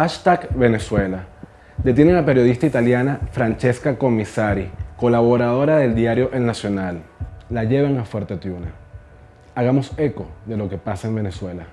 Hashtag Venezuela. Detienen a periodista italiana Francesca Commissari, colaboradora del diario El Nacional. La llevan a Fuerte Tiuna. Hagamos eco de lo que pasa en Venezuela.